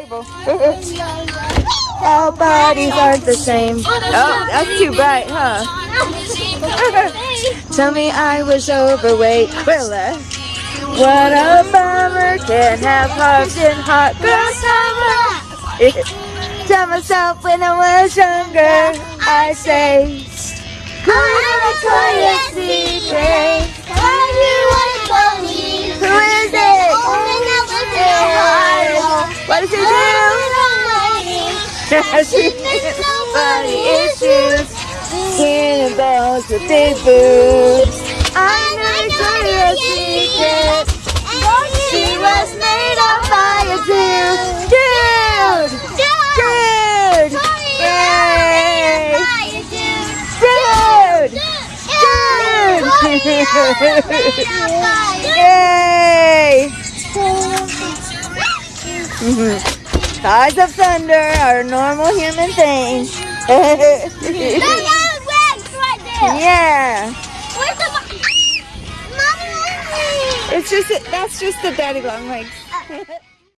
All bodies aren't the same. Oh, that's too bright, huh? Tell me I was overweight. Uh, what a bummer. Can't have hugs in hot girl summer. Tell myself when I was younger, I say, do? Body issues. Cannonballs with big boobs. I know Victoria's Secret. She was made up by a dude. Dude! Dude! Yay! Dude! Yay! Eyes of thunder are a normal human thing. yeah. Where's the mommy? It's just that's just the daddy long legs.